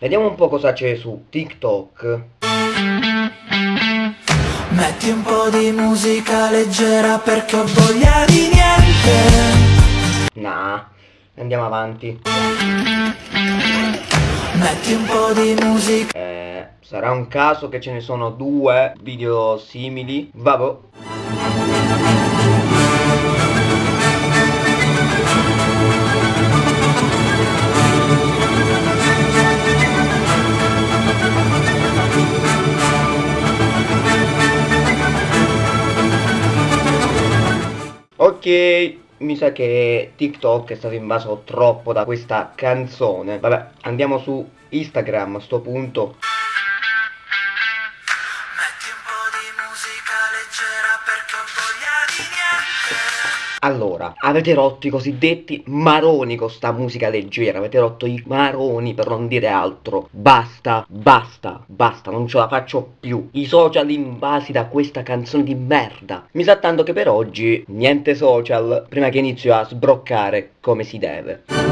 Vediamo un po' cosa c'è su TikTok. Metti un po' di musica leggera perché ho voglia di niente. Nah, andiamo avanti. Metti un po' di musica. Eh, sarà un caso che ce ne sono due video simili. Vabbè. Ok, mi sa che TikTok è stato invaso troppo da questa canzone. Vabbè, andiamo su Instagram a sto punto. Metti un po' di musica leggera perché niente. Allora, avete rotto i cosiddetti maroni con sta musica leggera, avete rotto i maroni per non dire altro. Basta, basta, basta, non ce la faccio più. I social invasi da questa canzone di merda. Mi sa tanto che per oggi niente social, prima che inizio a sbroccare come si deve.